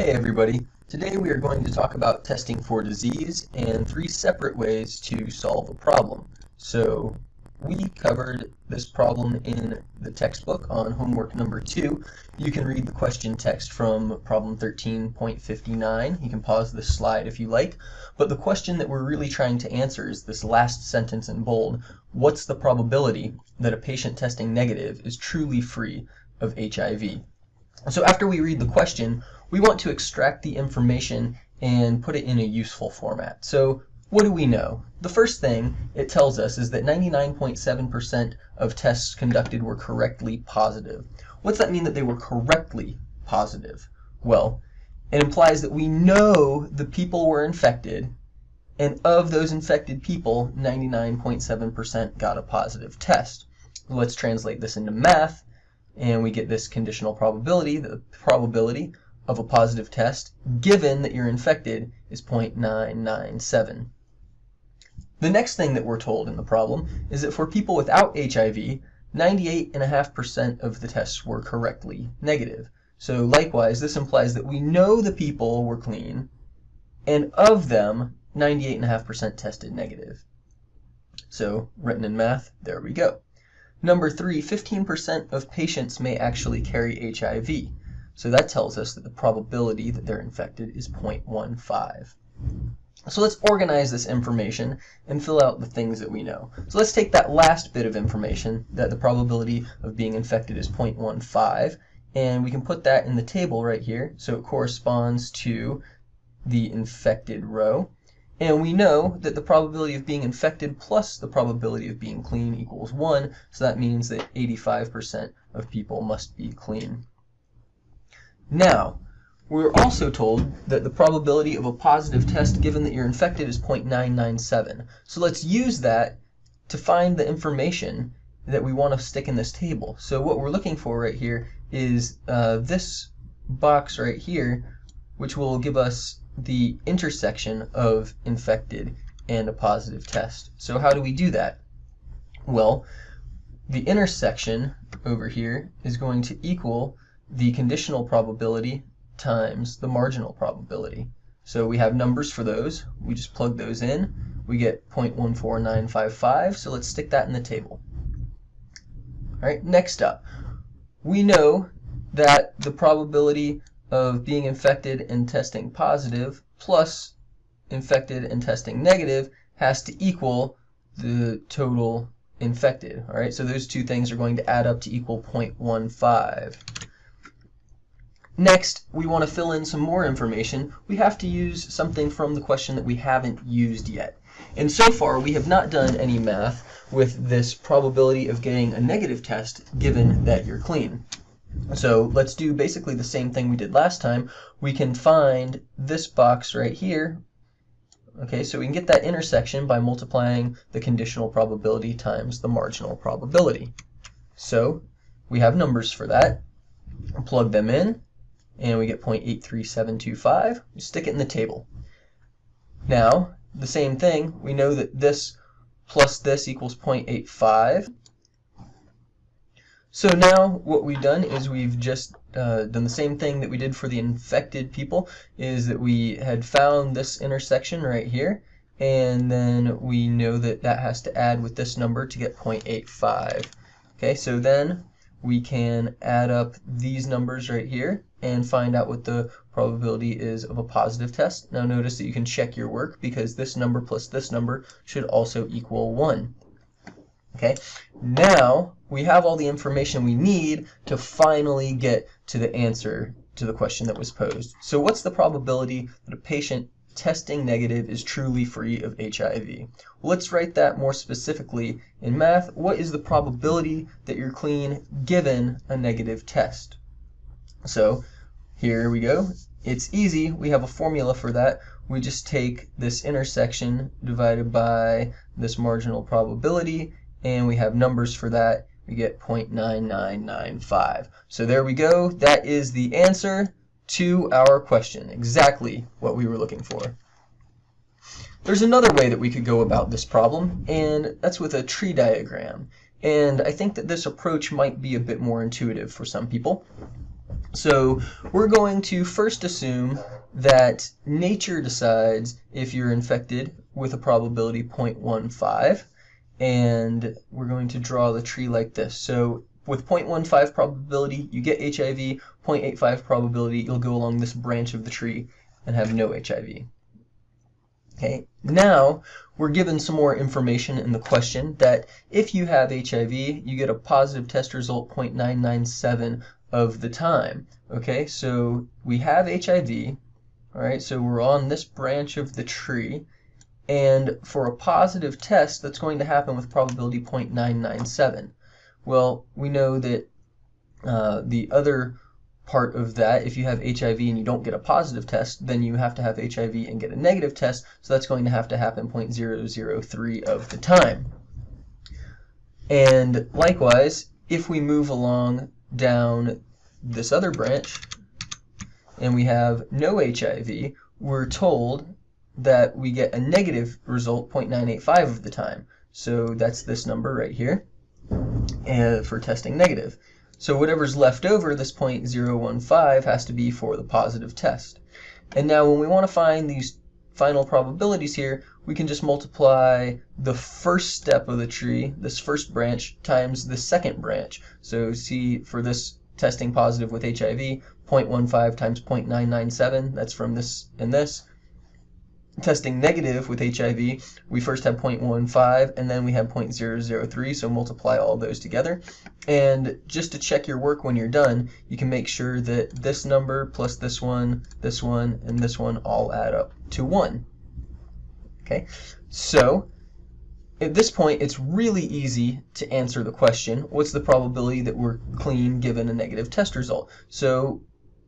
Hey everybody, today we are going to talk about testing for disease and three separate ways to solve a problem. So we covered this problem in the textbook on homework number two. You can read the question text from problem 13.59. You can pause this slide if you like. But the question that we're really trying to answer is this last sentence in bold. What's the probability that a patient testing negative is truly free of HIV? So after we read the question, we want to extract the information and put it in a useful format. So what do we know? The first thing it tells us is that 99.7% of tests conducted were correctly positive. What's that mean that they were correctly positive? Well, it implies that we know the people were infected, and of those infected people, 99.7% got a positive test. Let's translate this into math and we get this conditional probability. The probability of a positive test, given that you're infected, is 0.997. The next thing that we're told in the problem is that for people without HIV, 98.5% of the tests were correctly negative. So likewise, this implies that we know the people were clean, and of them, 98.5% tested negative. So written in math, there we go. Number three, 15% of patients may actually carry HIV. So that tells us that the probability that they're infected is 0.15. So let's organize this information and fill out the things that we know. So let's take that last bit of information, that the probability of being infected is 0.15, and we can put that in the table right here. So it corresponds to the infected row. And we know that the probability of being infected plus the probability of being clean equals 1, so that means that 85% of people must be clean. Now, we're also told that the probability of a positive test given that you're infected is 0.997. So let's use that to find the information that we want to stick in this table. So what we're looking for right here is uh, this box right here, which will give us the intersection of infected and a positive test. So how do we do that? Well, the intersection over here is going to equal the conditional probability times the marginal probability. So we have numbers for those. We just plug those in. We get 0.14955, so let's stick that in the table. All right, next up, we know that the probability of being infected and testing positive plus infected and testing negative has to equal the total infected. All right, so those two things are going to add up to equal 0.15. Next, we want to fill in some more information. We have to use something from the question that we haven't used yet. And so far, we have not done any math with this probability of getting a negative test given that you're clean. So let's do basically the same thing we did last time. We can find this box right here. Okay, so we can get that intersection by multiplying the conditional probability times the marginal probability. So we have numbers for that. Plug them in, and we get 0.83725. We stick it in the table. Now, the same thing, we know that this plus this equals 0.85. So now what we've done is we've just uh, done the same thing that we did for the infected people, is that we had found this intersection right here, and then we know that that has to add with this number to get 0.85. Okay, so then we can add up these numbers right here and find out what the probability is of a positive test. Now notice that you can check your work because this number plus this number should also equal 1. Okay, now we have all the information we need to finally get to the answer to the question that was posed. So what's the probability that a patient testing negative is truly free of HIV? Well, let's write that more specifically in math. What is the probability that you're clean given a negative test? So here we go. It's easy. We have a formula for that. We just take this intersection divided by this marginal probability and we have numbers for that. We get 0.9995. So there we go. That is the answer to our question. Exactly what we were looking for. There's another way that we could go about this problem, and that's with a tree diagram. And I think that this approach might be a bit more intuitive for some people. So we're going to first assume that nature decides if you're infected with a probability 0.15 and we're going to draw the tree like this. So with 0.15 probability you get HIV, 0.85 probability you'll go along this branch of the tree and have no HIV. Okay, now we're given some more information in the question that if you have HIV, you get a positive test result 0.997 of the time. Okay, so we have HIV, all right, so we're on this branch of the tree, and for a positive test, that's going to happen with probability 0.997. Well, we know that uh, the other part of that, if you have HIV and you don't get a positive test, then you have to have HIV and get a negative test, so that's going to have to happen 0.003 of the time. And likewise, if we move along down this other branch and we have no HIV, we're told that we get a negative result 0.985 of the time. So that's this number right here uh, for testing negative. So whatever's left over, this 0.015, has to be for the positive test. And now when we want to find these final probabilities here, we can just multiply the first step of the tree, this first branch, times the second branch. So see, for this testing positive with HIV, 0.15 times 0.997, that's from this and this. Testing negative with HIV, we first have 0.15 and then we have 0.003, so multiply all those together. And just to check your work when you're done, you can make sure that this number plus this one, this one, and this one all add up to 1. Okay, so at this point, it's really easy to answer the question, what's the probability that we're clean given a negative test result? So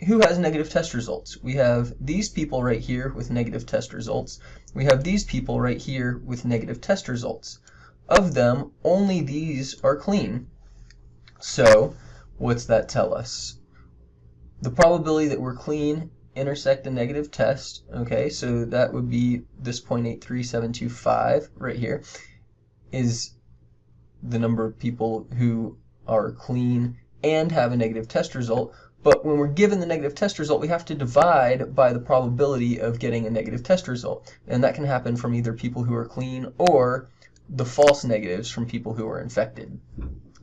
who has negative test results? We have these people right here with negative test results. We have these people right here with negative test results. Of them, only these are clean. So what's that tell us? The probability that we're clean intersect a negative test, okay, so that would be this 0.83725 right here is the number of people who are clean and have a negative test result. But when we're given the negative test result, we have to divide by the probability of getting a negative test result. And that can happen from either people who are clean or the false negatives from people who are infected.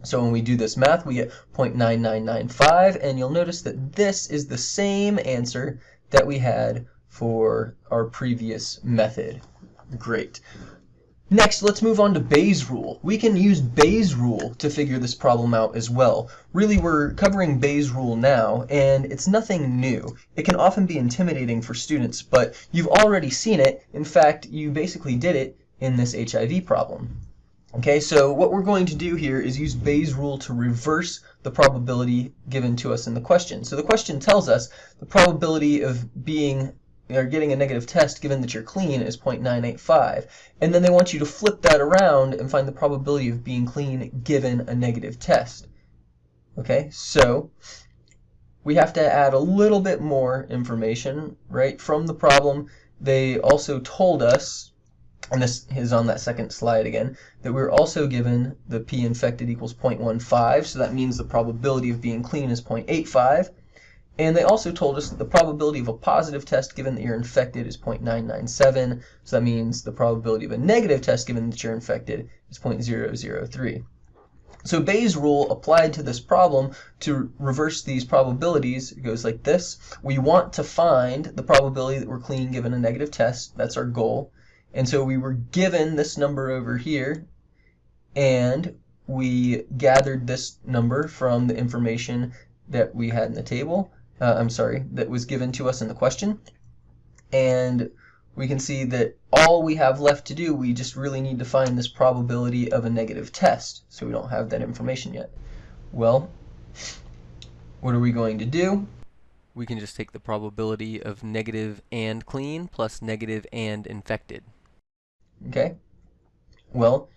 So when we do this math, we get 0.9995, and you'll notice that this is the same answer that we had for our previous method. Great. Next, let's move on to Bayes' rule. We can use Bayes' rule to figure this problem out as well. Really, we're covering Bayes' rule now, and it's nothing new. It can often be intimidating for students, but you've already seen it. In fact, you basically did it in this HIV problem. Okay, so what we're going to do here is use Bayes' rule to reverse the probability given to us in the question. So the question tells us the probability of being or getting a negative test given that you're clean is 0.985. And then they want you to flip that around and find the probability of being clean given a negative test. Okay, so we have to add a little bit more information, right? From the problem, they also told us, and this is on that second slide again, that we're also given the p infected equals 0.15, so that means the probability of being clean is 0.85. And they also told us that the probability of a positive test given that you're infected is 0.997. So that means the probability of a negative test given that you're infected is 0.003. So Bayes' rule applied to this problem to reverse these probabilities it goes like this. We want to find the probability that we're clean given a negative test. That's our goal. And so we were given this number over here, and we gathered this number from the information that we had in the table uh, I'm sorry, that was given to us in the question. And we can see that all we have left to do, we just really need to find this probability of a negative test. So we don't have that information yet. Well, what are we going to do? We can just take the probability of negative and clean plus negative and infected. Okay. Well,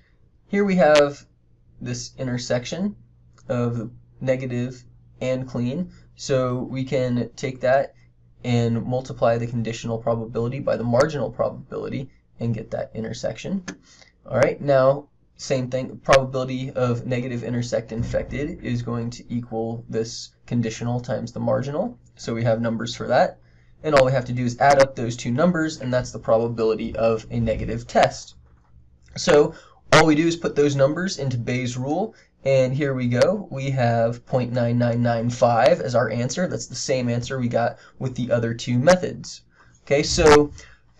here we have this intersection of negative and clean. So we can take that and multiply the conditional probability by the marginal probability and get that intersection. All right, now same thing, probability of negative intersect infected is going to equal this conditional times the marginal. So we have numbers for that. And all we have to do is add up those two numbers, and that's the probability of a negative test. So all we do is put those numbers into Bayes' rule, and here we go. We have 0.9995 as our answer. That's the same answer we got with the other two methods. Okay, so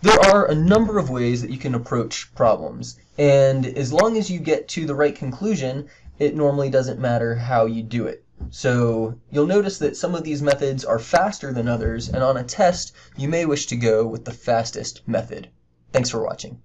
there are a number of ways that you can approach problems. And as long as you get to the right conclusion, it normally doesn't matter how you do it. So you'll notice that some of these methods are faster than others, and on a test, you may wish to go with the fastest method. Thanks for watching.